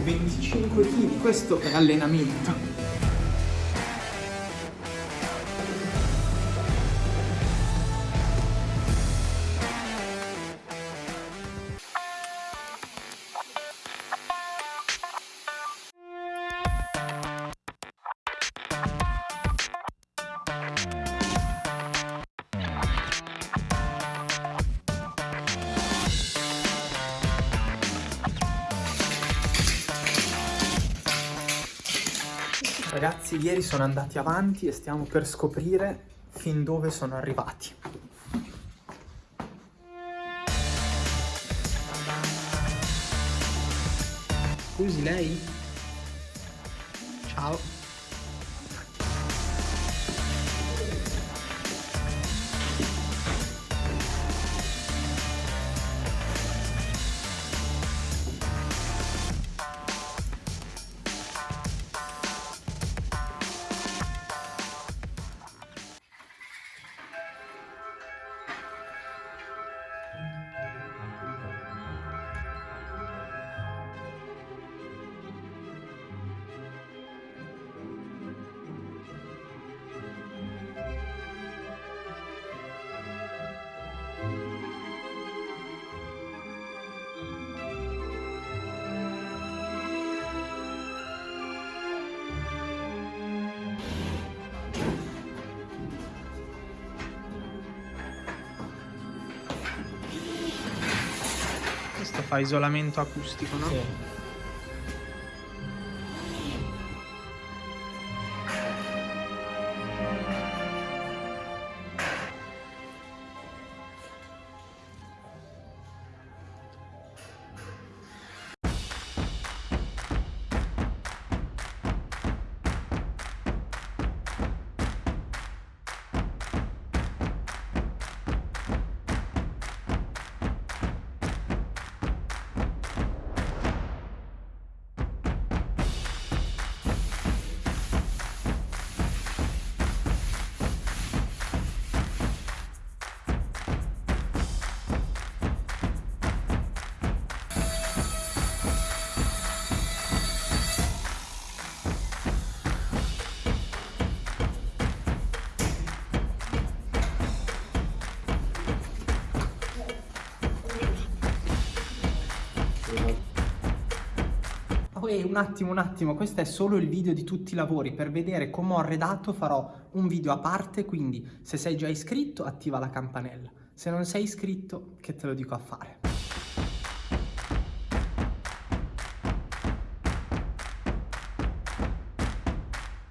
Oh, 25 kg, questo è allenamento. Ragazzi, ieri sono andati avanti e stiamo per scoprire fin dove sono arrivati. Scusi lei? Ciao. Fa isolamento acustico, no? Sì. Ehi, un attimo, un attimo, questo è solo il video di tutti i lavori. Per vedere come ho arredato farò un video a parte, quindi se sei già iscritto attiva la campanella. Se non sei iscritto, che te lo dico a fare?